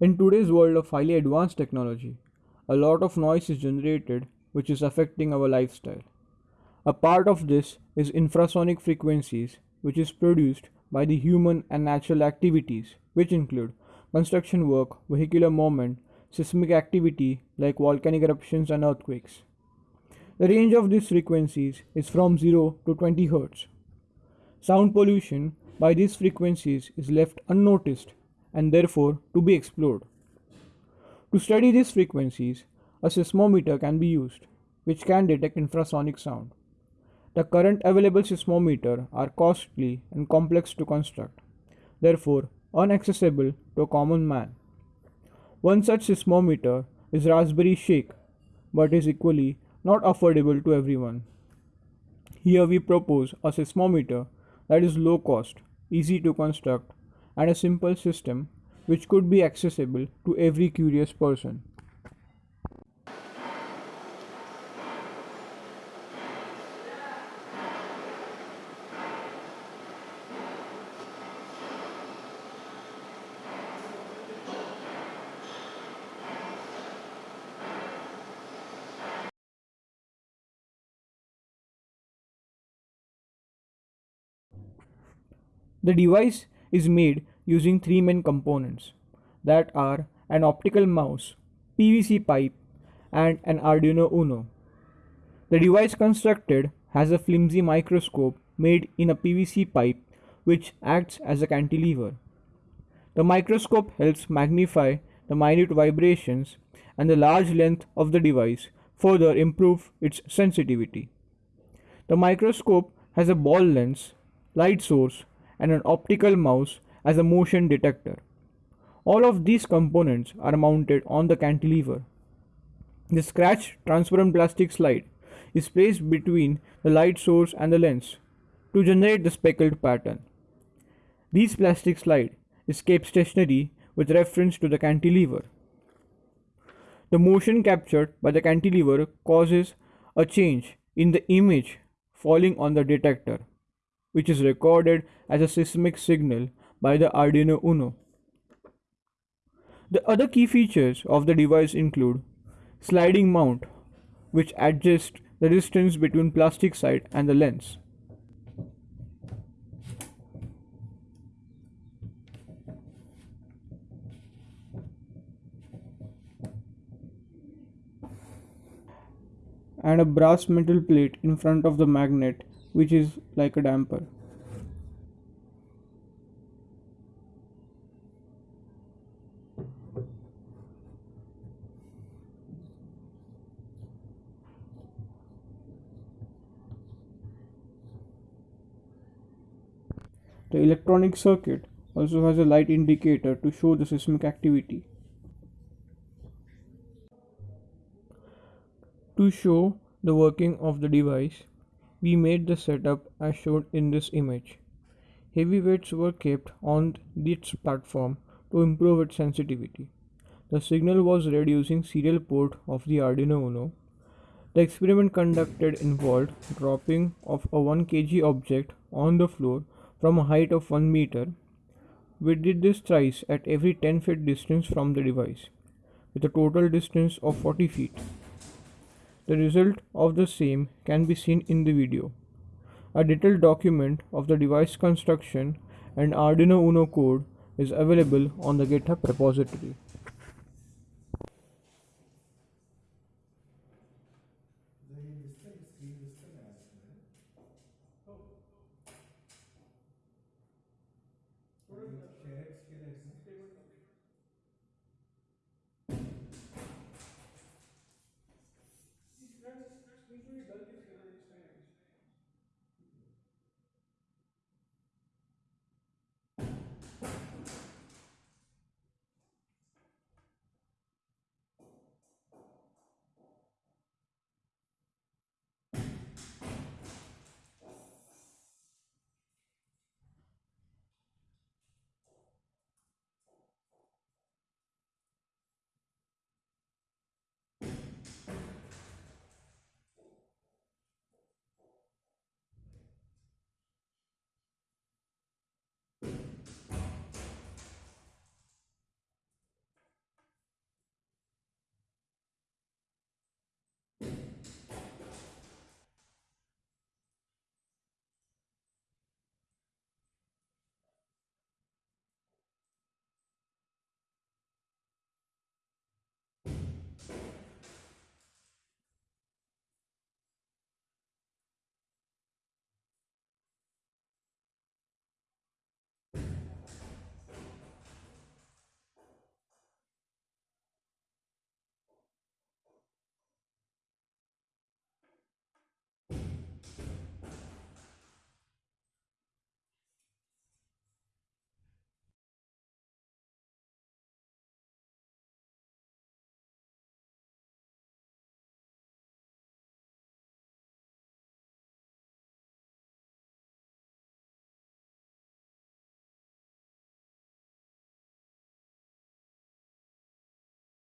In today's world of highly advanced technology, a lot of noise is generated which is affecting our lifestyle. A part of this is infrasonic frequencies, which is produced by the human and natural activities, which include construction work, vehicular movement, seismic activity like volcanic eruptions and earthquakes. The range of these frequencies is from 0 to 20 Hz. Sound pollution by these frequencies is left unnoticed and therefore to be explored. To study these frequencies, a seismometer can be used, which can detect infrasonic sound. The current available seismometer are costly and complex to construct, therefore inaccessible to a common man. One such seismometer is Raspberry Shake, but is equally not affordable to everyone. Here we propose a seismometer that is low cost, easy to construct, and a simple system which could be accessible to every curious person. The device is made using three main components that are an optical mouse, PVC pipe, and an Arduino Uno. The device constructed has a flimsy microscope made in a PVC pipe which acts as a cantilever. The microscope helps magnify the minute vibrations and the large length of the device further improve its sensitivity. The microscope has a ball lens, light source and an optical mouse as a motion detector. All of these components are mounted on the cantilever. The scratch transparent plastic slide is placed between the light source and the lens to generate the speckled pattern. These plastic slide is kept stationary with reference to the cantilever. The motion captured by the cantilever causes a change in the image falling on the detector which is recorded as a seismic signal by the Arduino Uno. The other key features of the device include sliding mount, which adjusts the distance between plastic side and the lens. and a brass metal plate in front of the magnet which is like a damper. The electronic circuit also has a light indicator to show the seismic activity. To show the working of the device, we made the setup as shown in this image. Heavy weights were kept on this platform to improve its sensitivity. The signal was read using serial port of the Arduino Uno. The experiment conducted involved dropping of a 1 kg object on the floor from a height of 1 meter. We did this thrice at every 10 feet distance from the device, with a total distance of 40 feet. The result of the same can be seen in the video. A detailed document of the device construction and Arduino Uno code is available on the GitHub repository. usually done